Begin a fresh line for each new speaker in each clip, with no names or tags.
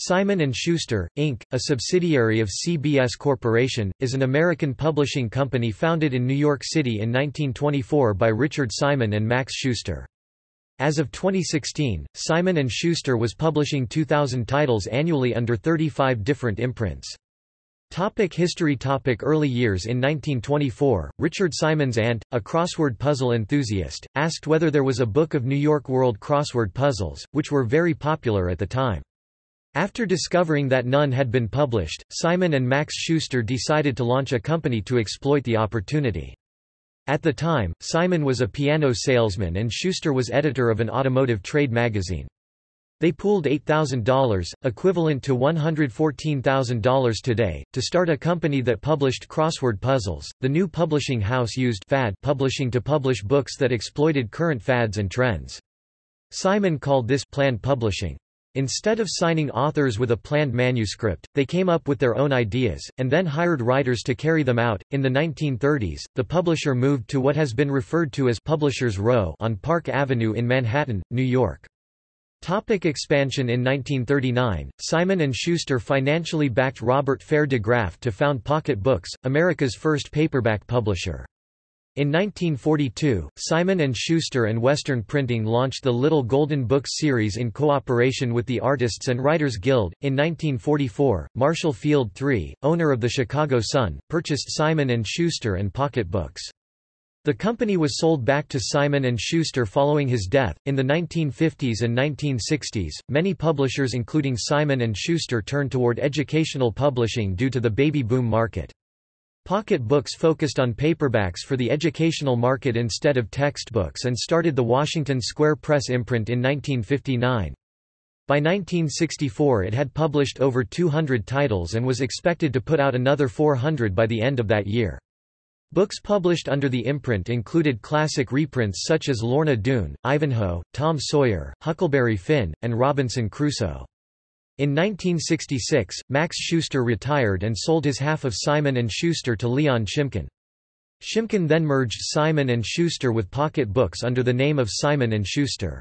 Simon & Schuster, Inc., a subsidiary of CBS Corporation, is an American publishing company founded in New York City in 1924 by Richard Simon and Max Schuster. As of 2016, Simon & Schuster was publishing 2,000 titles annually under 35 different imprints. Topic history Topic Early years In 1924, Richard Simon's aunt, a crossword puzzle enthusiast, asked whether there was a book of New York World crossword puzzles, which were very popular at the time. After discovering that none had been published, Simon and Max Schuster decided to launch a company to exploit the opportunity. At the time, Simon was a piano salesman and Schuster was editor of an automotive trade magazine. They pooled $8,000, equivalent to $114,000 today, to start a company that published crossword puzzles. The new publishing house used fad publishing to publish books that exploited current fads and trends. Simon called this planned publishing. Instead of signing authors with a planned manuscript, they came up with their own ideas, and then hired writers to carry them out. In the 1930s, the publisher moved to what has been referred to as Publishers Row on Park Avenue in Manhattan, New York. Topic expansion In 1939, Simon & Schuster financially backed Robert Fair de Graff to found Pocket Books, America's first paperback publisher. In 1942, Simon & Schuster and Western Printing launched the Little Golden Books series in cooperation with the Artists and Writers Guild. In 1944, Marshall Field III, owner of the Chicago Sun, purchased Simon & Schuster and Pocket Books. The company was sold back to Simon & Schuster following his death. In the 1950s and 1960s, many publishers including Simon & Schuster turned toward educational publishing due to the baby boom market. Pocket books focused on paperbacks for the educational market instead of textbooks and started the Washington Square Press imprint in 1959. By 1964 it had published over 200 titles and was expected to put out another 400 by the end of that year. Books published under the imprint included classic reprints such as Lorna Doone, Ivanhoe, Tom Sawyer, Huckleberry Finn, and Robinson Crusoe. In 1966, Max Schuster retired and sold his half of Simon & Schuster to Leon Shimkin. Shimkin then merged Simon & Schuster with Pocket Books under the name of Simon & Schuster.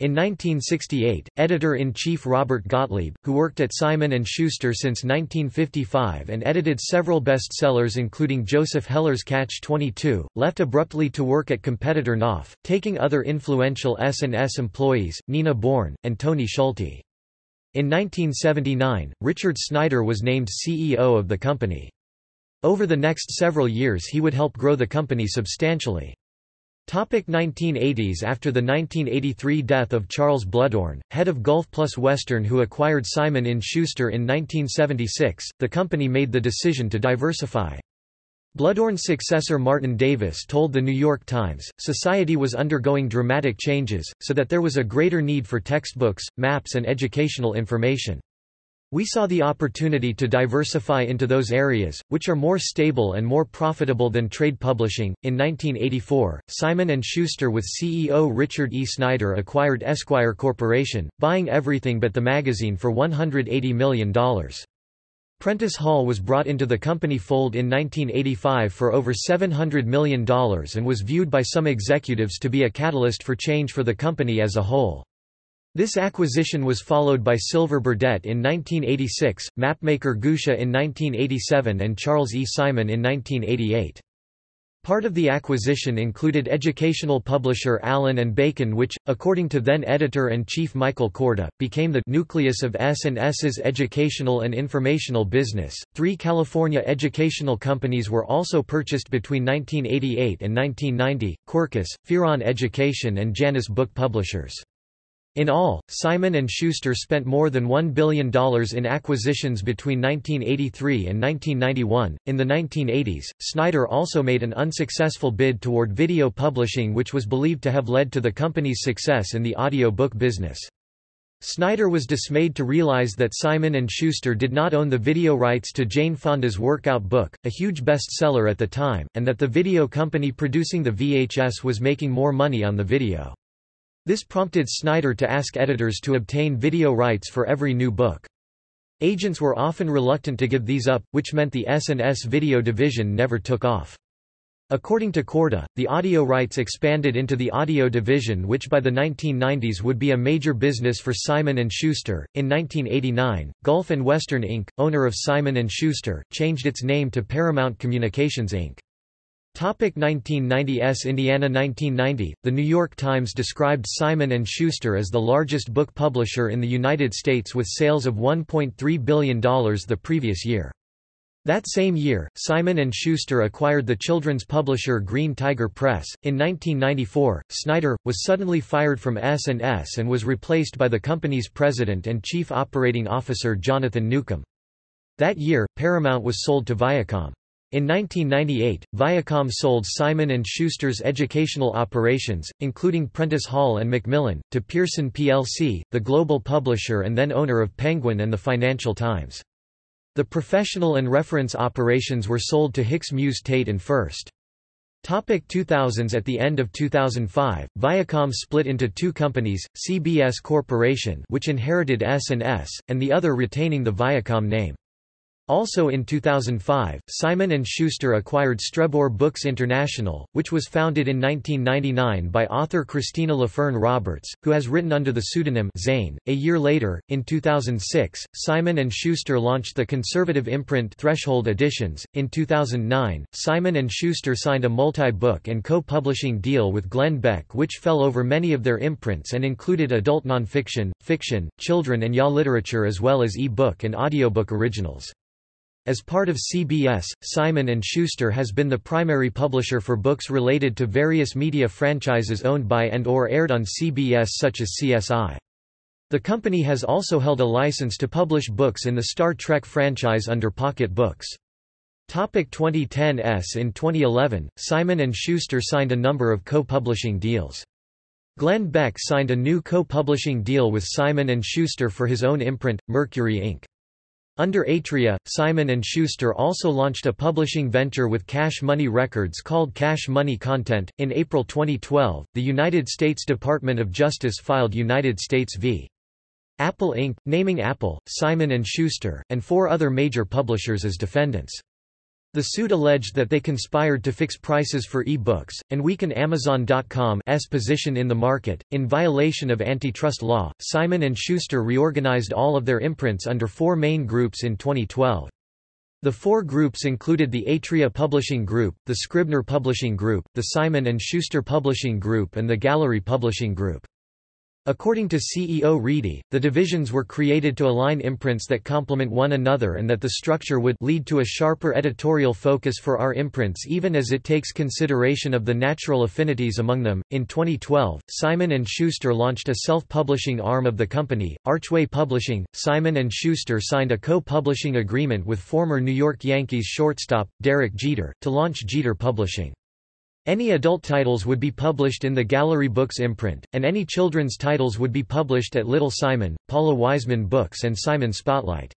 In 1968, editor-in-chief Robert Gottlieb, who worked at Simon & Schuster since 1955 and edited several bestsellers including Joseph Heller's Catch-22, left abruptly to work at competitor Knopf, taking other influential S&S employees, Nina Bourne, and Tony Schulte. In 1979, Richard Snyder was named CEO of the company. Over the next several years he would help grow the company substantially. Topic 1980s After the 1983 death of Charles Bluhdorn, head of Gulf Plus Western who acquired Simon & Schuster in 1976, the company made the decision to diversify. Bluhdorn's successor Martin Davis told The New York Times, society was undergoing dramatic changes, so that there was a greater need for textbooks, maps and educational information. We saw the opportunity to diversify into those areas, which are more stable and more profitable than trade publishing. In 1984, Simon & Schuster with CEO Richard E. Snyder acquired Esquire Corporation, buying everything but the magazine for $180 million. Prentice Hall was brought into the company fold in 1985 for over $700 million and was viewed by some executives to be a catalyst for change for the company as a whole. This acquisition was followed by Silver Burdett in 1986, mapmaker Gousha in 1987 and Charles E. Simon in 1988. Part of the acquisition included educational publisher Allyn and Bacon which, according to then-editor-in-chief Michael Korda, became the nucleus of S&S's educational and informational business. Three California educational companies were also purchased between 1988 and 1990, Quercus, Fearon Education and Janus Book Publishers. In all, Simon & Schuster spent more than $1 billion in acquisitions between 1983 and 1991. In the 1980s, Snyder also made an unsuccessful bid toward video publishing which was believed to have led to the company's success in the audiobook business. Snyder was dismayed to realize that Simon & Schuster did not own the video rights to Jane Fonda's Workout book, a huge bestseller at the time, and that the video company producing the VHS was making more money on the video. This prompted Snyder to ask editors to obtain video rights for every new book. Agents were often reluctant to give these up, which meant the S&S video division never took off. According to Korda, the audio rights expanded into the audio division which by the 1990s would be a major business for Simon & Schuster. In 1989, Gulf and Western Inc., owner of Simon & Schuster, changed its name to Paramount Communications Inc. Topic 1990s Indiana 1990, The New York Times described Simon & Schuster as the largest book publisher in the United States with sales of $1.3 billion the previous year. That same year, Simon & Schuster acquired the children's publisher Green Tiger Press. In 1994, Snyder was suddenly fired from S&S and was replaced by the company's president and chief operating officer Jonathan Newcomb. That year, Paramount was sold to Viacom. In 1998, Viacom sold Simon & Schuster's educational operations, including Prentice Hall and Macmillan, to Pearson plc, the global publisher and then owner of Penguin and the Financial Times. The professional and reference operations were sold to Hicks Muse Tate and Furst. Topic 2000s At the end of 2005, Viacom split into two companies, CBS Corporation which inherited S&S, and the other retaining the Viacom name. Also in 2005, Simon & Schuster acquired Strebor Books International, which was founded in 1999 by author Kristina Laferne Roberts, who has written under the pseudonym Zane. A year later, in 2006, Simon & Schuster launched the conservative imprint Threshold Editions. In 2009, Simon & Schuster signed a multi-book and co-publishing deal with Glenn Beck which fell over many of their imprints and included adult nonfiction, fiction, children and YA literature as well as e-book and audiobook originals. As part of CBS, Simon & Schuster has been the primary publisher for books related to various media franchises owned by and or aired on CBS such as CSI. The company has also held a license to publish books in the Star Trek franchise under Pocket Books. Topic 2010s In 2011, Simon & Schuster signed a number of co-publishing deals. Glenn Beck signed a new co-publishing deal with Simon & Schuster for his own imprint, Mercury Ink. Under Atria, Simon & Schuster also launched a publishing venture with Cash Money Records called Cash Money Content. In April 2012, the United States Department of Justice filed United States v. Apple Inc., naming Apple, Simon & Schuster, and four other major publishers as defendants. The suit alleged that they conspired to fix prices for e-books, and weaken Amazon.com's position in the market. In violation of antitrust law, Simon & Schuster reorganized all of their imprints under four main groups in 2012. The four groups included the Atria Publishing Group, the Scribner Publishing Group, the Simon & Schuster Publishing Group and the Gallery Publishing Group. According to CEO Reidy, the divisions were created to align imprints that complement one another and that the structure would lead to a sharper editorial focus for our imprints even as it takes consideration of the natural affinities among them. In 2012, Simon & Schuster launched a self-publishing arm of the company, Archway Publishing. Simon & Schuster signed a co-publishing agreement with former New York Yankees shortstop, Derek Jeter, to launch Jeter Publishing. Any adult titles would be published in the Gallery Books imprint, and any children's titles would be published at Little Simon, Paula Wiseman Books and Simon Spotlight.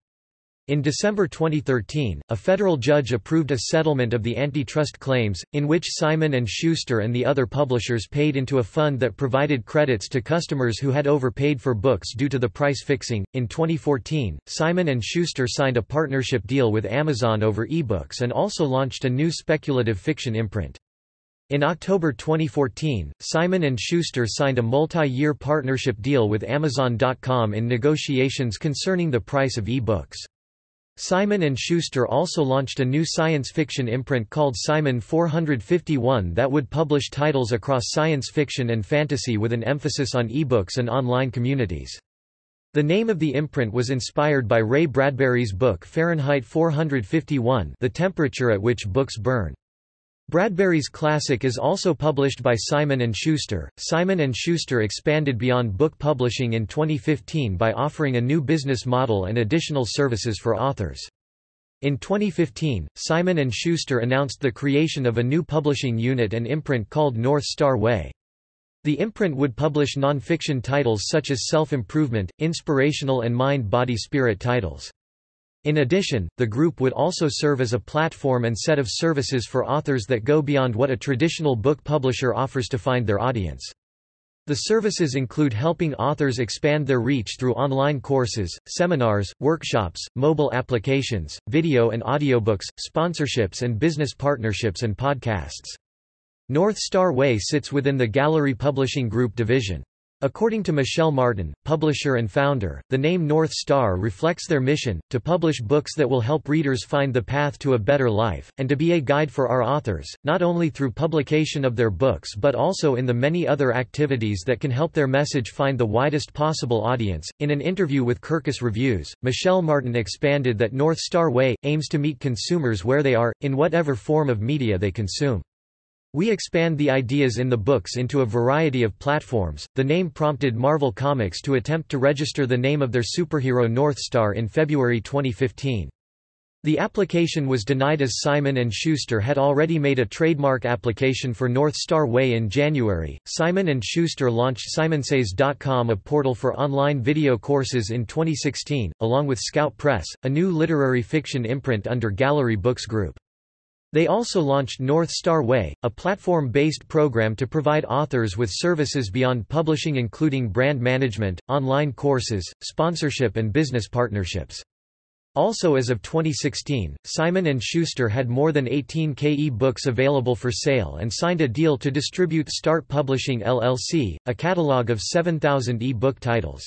In December 2013, a federal judge approved a settlement of the antitrust claims, in which Simon & Schuster and the other publishers paid into a fund that provided credits to customers who had overpaid for books due to the price fixing. In 2014, Simon & Schuster signed a partnership deal with Amazon over ebooks and also launched a new speculative fiction imprint. In October 2014, Simon & Schuster signed a multi-year partnership deal with Amazon.com in negotiations concerning the price of e-books. Simon & Schuster also launched a new science fiction imprint called Simon 451 that would publish titles across science fiction and fantasy with an emphasis on e-books and online communities. The name of the imprint was inspired by Ray Bradbury's book Fahrenheit 451 The Temperature at Which Books Burn. Bradbury's classic is also published by Simon & Schuster. Simon & Schuster expanded beyond book publishing in 2015 by offering a new business model and additional services for authors. In 2015, Simon & Schuster announced the creation of a new publishing unit and imprint called North Star Way. The imprint would publish nonfiction titles such as self-improvement, inspirational and mind-body-spirit titles. In addition, the group would also serve as a platform and set of services for authors that go beyond what a traditional book publisher offers to find their audience. The services include helping authors expand their reach through online courses, seminars, workshops, mobile applications, video and audiobooks, sponsorships and business partnerships and podcasts. North Star Way sits within the Gallery Publishing Group division. According to Michelle Martin, publisher and founder, the name North Star reflects their mission, to publish books that will help readers find the path to a better life, and to be a guide for our authors, not only through publication of their books but also in the many other activities that can help their message find the widest possible audience. In an interview with Kirkus Reviews, Michelle Martin expanded that North Star Way aims to meet consumers where they are, in whatever form of media they consume. We expand the ideas in the books into a variety of platforms. The name prompted Marvel Comics to attempt to register the name of their superhero North Star in February 2015. The application was denied as Simon & Schuster had already made a trademark application for North Star Way in January. Simon & Schuster launched simonsays.com, a portal for online video courses in 2016, along with Scout Press, a new literary fiction imprint under Gallery Books Group. They also launched North Star Way, a platform-based program to provide authors with services beyond publishing including brand management, online courses, sponsorship and business partnerships. Also as of 2016, Simon & Schuster had more than 18k e-books available for sale and signed a deal to distribute Start Publishing LLC, a catalog of 7,000 e-book titles.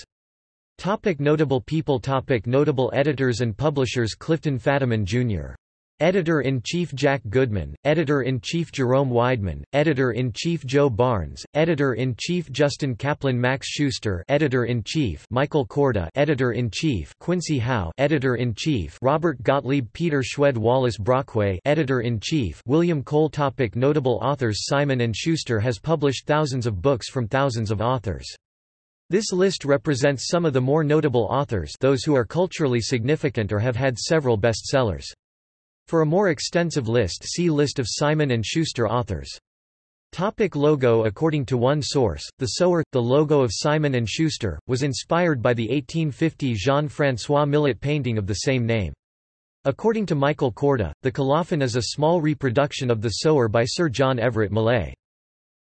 Topic notable people Topic Notable editors and publishers Clifton Fadiman, Jr. Editor-in-Chief Jack Goodman, Editor-in-Chief Jerome Weidman, Editor-in-Chief Joe Barnes, Editor-in-Chief Justin Kaplan Max Schuster Editor-in-Chief Michael Korda Editor-in-Chief Quincy Howe Editor-in-Chief Robert Gottlieb Peter Schwed Wallace Brockway Editor-in-Chief William Cole Topic Notable authors Simon & Schuster has published thousands of books from thousands of authors. This list represents some of the more notable authors those who are culturally significant or have had several bestsellers. For a more extensive list see List of Simon & Schuster authors. Topic logo According to one source, the Sower, the logo of Simon & Schuster, was inspired by the 1850 Jean-François Millet painting of the same name. According to Michael Korda, the colophon is a small reproduction of the Sower by Sir John Everett Millais.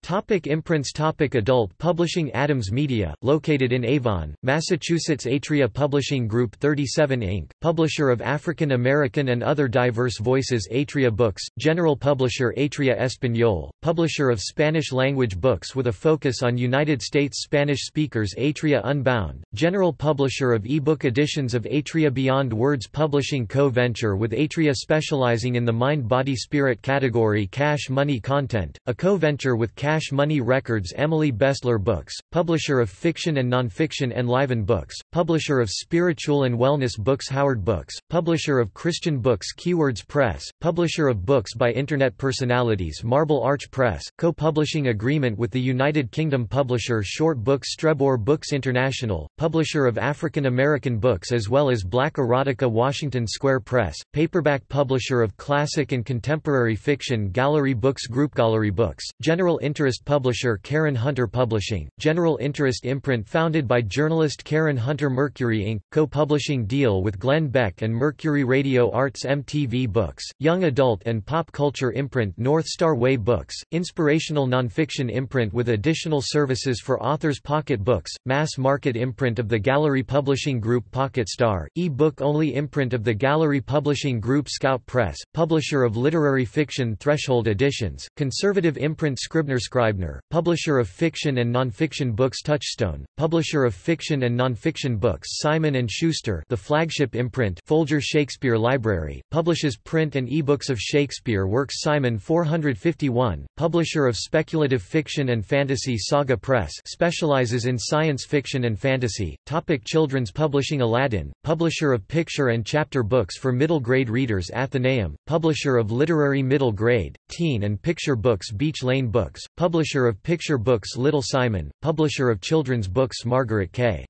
Topic imprints Topic Adult Publishing Adams Media, located in Avon, Massachusetts Atria Publishing Group 37 Ink., publisher of African American and other diverse voices Atria Books, general publisher Atria Español, publisher of Spanish-language books with a focus on United States Spanish speakers Atria Unbound, general publisher of ebook editions of Atria Beyond Words Publishing Co-venture with Atria specializing in the mind-body-spirit category Cash Money Content, a co-venture with Cash Cash Money Records Emily Bestler Books, publisher of fiction and nonfiction Enliven Books, publisher of spiritual and wellness books Howard Books, publisher of Christian books Keywords Press, publisher of books by Internet personalities Marble Arch Press, co-publishing agreement with the United Kingdom publisher Short Books Strebor Books International, publisher of African American books as well as Black Erotica Washington Square Press, paperback publisher of classic and contemporary fiction Gallery Books Group Gallery Books, general interest interest publisher Karen Hunter Publishing, general interest imprint founded by journalist Karen Hunter Mercury Ink., co-publishing deal with Glenn Beck and Mercury Radio Arts MTV Books, young adult and pop culture imprint North Star Way Books, inspirational nonfiction imprint with additional services for authors Pocket Books, mass market imprint of the Gallery Publishing Group Pocket Star, e-book only imprint of the Gallery Publishing Group Scout Press, publisher of literary fiction Threshold Editions, conservative imprint Scribner Scribner, publisher of fiction and nonfiction books Touchstone, publisher of fiction and nonfiction books Simon & Schuster the flagship imprint Folger Shakespeare Library, publishes print and ebooks of Shakespeare works Simon 451, publisher of speculative fiction and fantasy Saga Press specializes in science fiction and fantasy, topic Children's publishing Aladdin, publisher of picture and chapter books for middle grade readers Atheneum, publisher of literary middle grade, teen and picture books Beach Lane Books, publisher of picture books Little Simon, publisher of children's books Margaret K.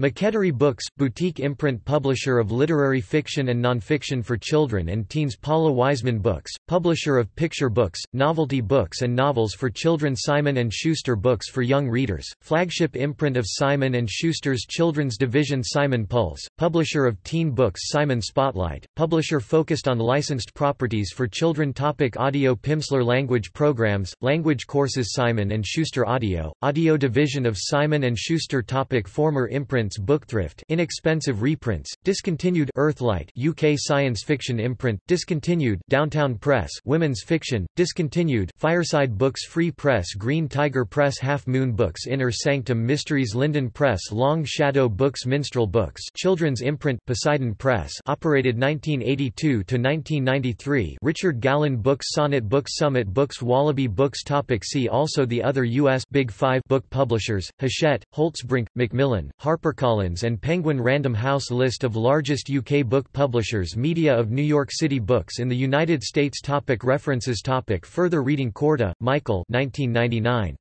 McElderry Books, boutique imprint publisher of literary fiction and nonfiction for children and teens. Paula Wiseman Books, publisher of picture books, novelty books and novels for children. Simon & Schuster Books for young readers, flagship imprint of Simon & Schuster's children's division. Simon Pulse, publisher of teen books. Simon Spotlight, publisher focused on licensed properties for children. Topic Audio Pimsleur Language Programs, Language Courses. Simon & Schuster Audio, Audio Division of Simon & Schuster. Topic Former imprint Bookthrift inexpensive reprints, discontinued Earthlight UK science fiction imprint, discontinued Downtown Press women's fiction, discontinued Fireside Books Free Press Green Tiger Press Half Moon Books Inner Sanctum Mysteries Linden Press Long Shadow Books Minstrel Books children's imprint Poseidon Press operated 1982–1993 Richard Gallen Books Sonnet Books Summit Books Wallaby Books Topic See also The other U.S. Big Five book publishers, Hachette, Holtzbrinck, Macmillan, HarperCollins and Penguin Random House List of largest UK book publishers Media of New York City Books in the United States topic References topic Further reading Korda, Michael 1999.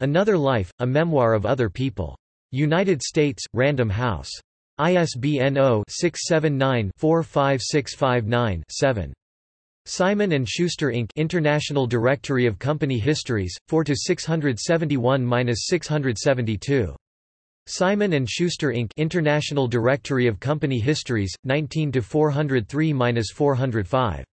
Another Life, A Memoir of Other People. United States, Random House. ISBN 0-679-45659-7. Simon & Schuster Inc. International Directory of Company Histories, 4-671-672. Simon & Schuster Inc. International Directory of Company Histories, 19 403-405.